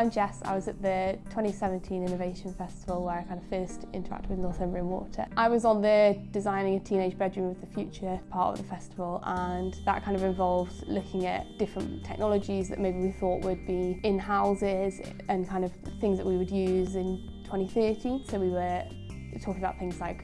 I'm Jess. I was at the 2017 Innovation Festival where I kind of first interacted with Northumbrian Water. I was on the Designing a Teenage Bedroom of the Future part of the festival and that kind of involved looking at different technologies that maybe we thought would be in houses and kind of things that we would use in 2030. So we were talking about things like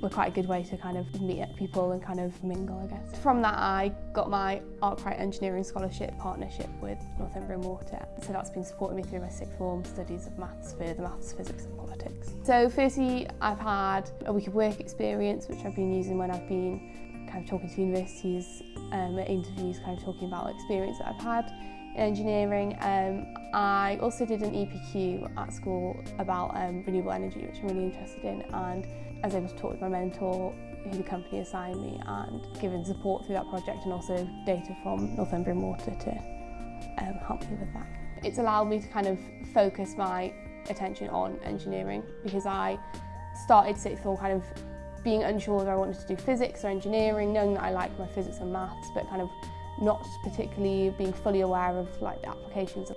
were quite a good way to kind of meet people and kind of mingle, I guess. From that, I got my Arkwright Engineering Scholarship partnership with Northumbrian Water. So that's been supporting me through my sixth form studies of maths, further maths, physics and politics. So firstly, I've had a week of work experience, which I've been using when I've been kind of talking to universities um, at interviews, kind of talking about experience that I've had in engineering. Um, I also did an EPQ at school about um, renewable energy, which I'm really interested in, and I was able to talk with my mentor who the company assigned me and given support through that project and also data from Northumbrian Water to um, help me with that. It's allowed me to kind of focus my attention on engineering because I started sixth form kind of being unsure whether I wanted to do physics or engineering, knowing that I liked my physics and maths, but kind of not particularly being fully aware of like the applications of